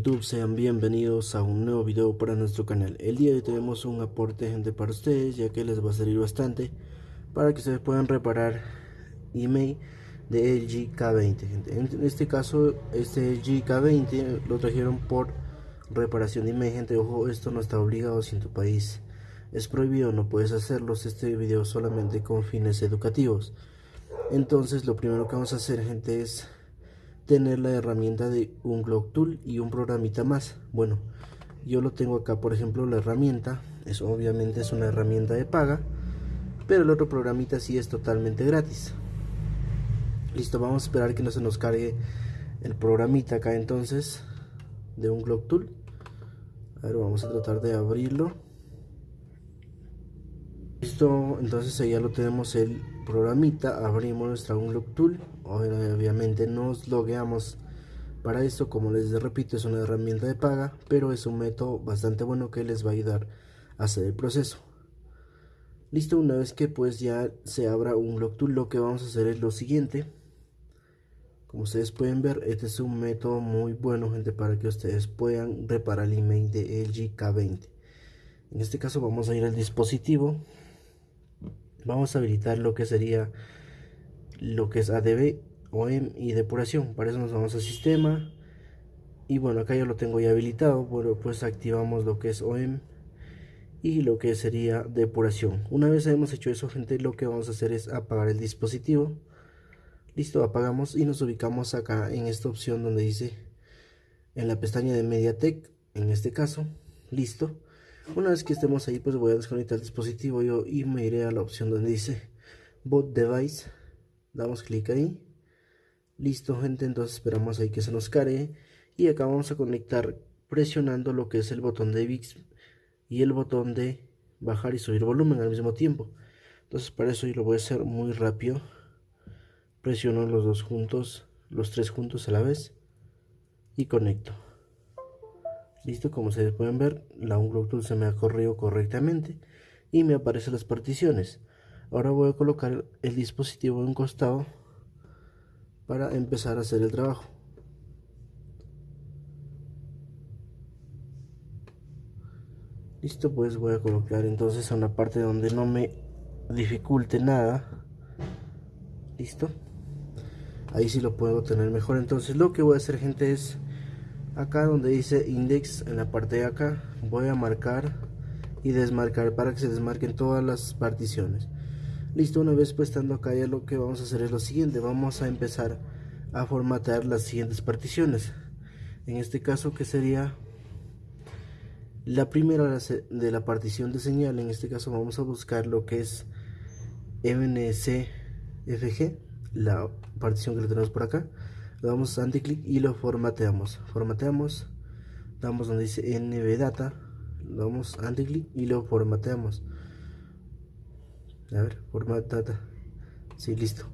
YouTube? Sean bienvenidos a un nuevo video para nuestro canal. El día de hoy tenemos un aporte gente para ustedes ya que les va a servir bastante para que ustedes puedan reparar email de LG K20 gente. En este caso este LG K20 lo trajeron por reparación de email gente. Ojo esto no está obligado si en tu país es prohibido no puedes hacerlo. Este video solamente con fines educativos. Entonces lo primero que vamos a hacer gente es tener la herramienta de un Glock Tool y un programita más. Bueno, yo lo tengo acá, por ejemplo, la herramienta, es obviamente es una herramienta de paga, pero el otro programita sí es totalmente gratis. Listo, vamos a esperar que no se nos cargue el programita acá entonces de un Glock Tool. A ver, vamos a tratar de abrirlo. Listo, entonces ya lo tenemos el programita, abrimos nuestra Unlock Tool, obviamente nos logueamos para esto, como les repito es una herramienta de paga, pero es un método bastante bueno que les va a ayudar a hacer el proceso. Listo, una vez que pues ya se abra un Unlock Tool, lo que vamos a hacer es lo siguiente. Como ustedes pueden ver, este es un método muy bueno, gente, para que ustedes puedan reparar el email de LG K20. En este caso vamos a ir al dispositivo vamos a habilitar lo que sería lo que es ADB, OEM y depuración. Para eso nos vamos al sistema. Y bueno, acá ya lo tengo ya habilitado. Bueno, pues activamos lo que es OEM y lo que sería depuración. Una vez hemos hecho eso, gente, lo que vamos a hacer es apagar el dispositivo. Listo, apagamos y nos ubicamos acá en esta opción donde dice en la pestaña de MediaTek, en este caso. Listo. Una vez que estemos ahí, pues voy a desconectar el dispositivo yo y me iré a la opción donde dice Boot Device. Damos clic ahí. Listo, gente. Entonces esperamos ahí que se nos cargue. Y acá vamos a conectar presionando lo que es el botón de VIX y el botón de bajar y subir volumen al mismo tiempo. Entonces para eso yo lo voy a hacer muy rápido. Presiono los dos juntos, los tres juntos a la vez y conecto. Listo, como ustedes pueden ver, la Unlock se me ha corrido correctamente y me aparecen las particiones. Ahora voy a colocar el dispositivo en costado para empezar a hacer el trabajo. Listo, pues voy a colocar entonces a una parte donde no me dificulte nada. Listo. Ahí sí lo puedo tener mejor. Entonces lo que voy a hacer gente es acá donde dice index en la parte de acá voy a marcar y desmarcar para que se desmarquen todas las particiones. Listo una vez pues estando acá ya lo que vamos a hacer es lo siguiente vamos a empezar a formatear las siguientes particiones. En este caso que sería la primera de la partición de señal en este caso vamos a buscar lo que es MNCFG la partición que le tenemos por acá le damos anti-click y lo formateamos. Formateamos damos donde dice nv data le damos anti-click y lo formateamos. A ver format data. Sí listo.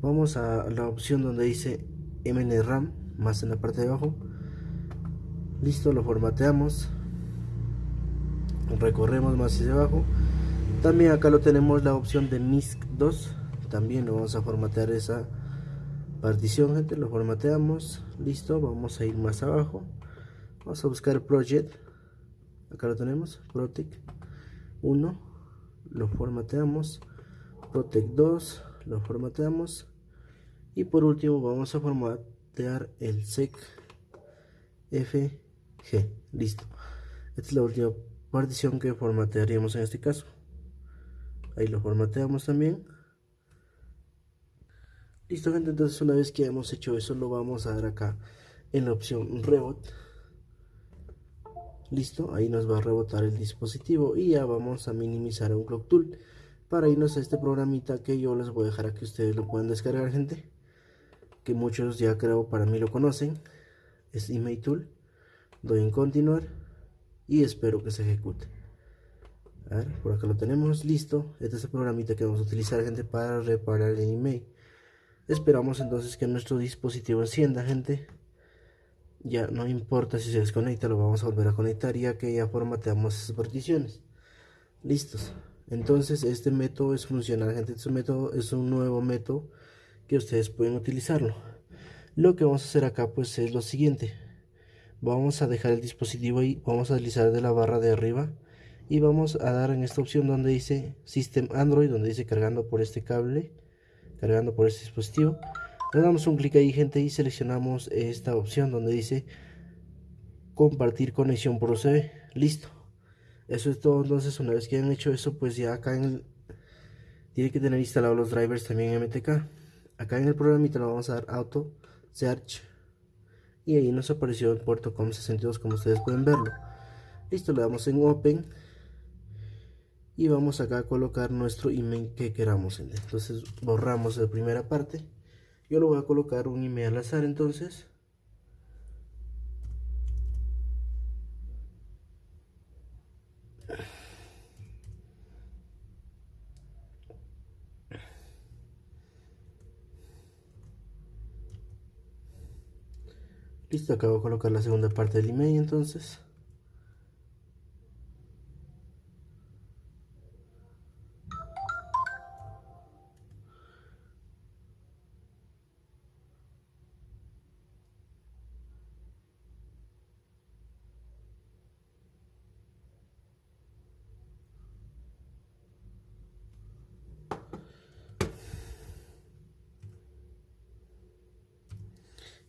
Vamos a la opción donde dice mnram más en la parte de abajo. Listo lo formateamos. Recorremos más hacia abajo. También acá lo tenemos la opción de misc 2 también lo vamos a formatear esa partición gente lo formateamos. Listo vamos a ir más abajo. Vamos a buscar project. Acá lo tenemos protect 1 lo formateamos. Protect 2 lo formateamos. Y por último vamos a formatear el sec fg listo. Esta es la última partición que formatearíamos en este caso. Ahí lo formateamos también Listo gente, entonces una vez que hemos hecho eso lo vamos a dar acá en la opción rebot. Listo, ahí nos va a rebotar el dispositivo y ya vamos a minimizar un clock tool para irnos a este programita que yo les voy a dejar a que ustedes lo puedan descargar gente que muchos ya creo para mí lo conocen. Es email tool. Doy en continuar y espero que se ejecute. A ver, por acá lo tenemos listo. Este es el programita que vamos a utilizar gente para reparar el email Esperamos entonces que nuestro dispositivo encienda, gente. Ya no importa si se desconecta, lo vamos a volver a conectar ya que ya formateamos esas particiones. Listos. Entonces este método es funcional, gente. Este método es un nuevo método que ustedes pueden utilizarlo. Lo que vamos a hacer acá pues es lo siguiente. vamos a dejar el dispositivo ahí vamos a deslizar de la barra de arriba y vamos a dar en esta opción donde dice System Android donde dice cargando por este cable cargando por este dispositivo. Le damos un clic ahí gente y seleccionamos esta opción donde dice compartir conexión por USB listo. Eso es todo. Entonces una vez que hayan hecho eso pues ya acá en el tiene que tener instalados los drivers también en MTK acá en el programita lo vamos a dar auto search. Y ahí nos apareció el puerto COM62 como ustedes pueden verlo. Listo le damos en open y vamos acá a colocar nuestro email que queramos entonces borramos la primera parte. Yo lo voy a colocar un email al azar entonces. Listo, acabo de colocar la segunda parte del email entonces.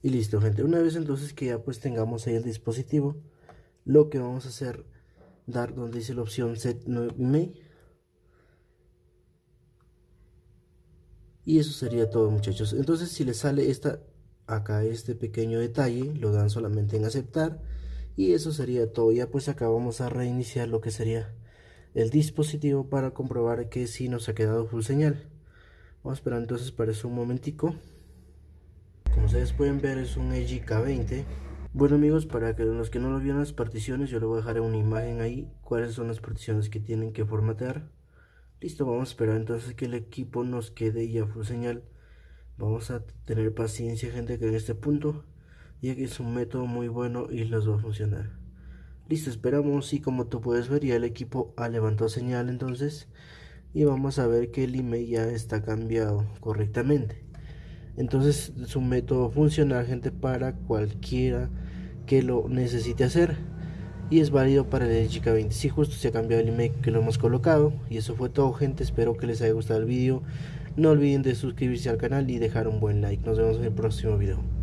Y listo gente. Una vez entonces que ya pues tengamos ahí el dispositivo lo que vamos a hacer dar donde dice la opción set y eso sería todo muchachos. Entonces si les sale esta acá este pequeño detalle lo dan solamente en aceptar. Y eso sería todo. Ya pues acá vamos a reiniciar lo que sería el dispositivo para comprobar que si nos ha quedado full señal. Vamos a esperar entonces para eso un momentico como ustedes pueden ver es un EG K20 bueno amigos para que los que no lo vieron las particiones yo le voy a dejar una imagen ahí. Cuáles son las particiones que tienen que formatear listo vamos a esperar entonces que el equipo nos quede ya full señal. Vamos a tener paciencia gente que en este punto ya que es un método muy bueno y les va a funcionar. Listo esperamos y como tú puedes ver ya el equipo ha levantado señal entonces. Y vamos a ver que el email ya está cambiado correctamente entonces es un método funcional gente para cualquiera que lo necesite hacer. Y es válido para el chica 20 si justo se ha cambiado el email que lo hemos colocado. Y eso fue todo gente. Espero que les haya gustado el vídeo no olviden de suscribirse al canal y dejar un buen like. Nos vemos en el próximo video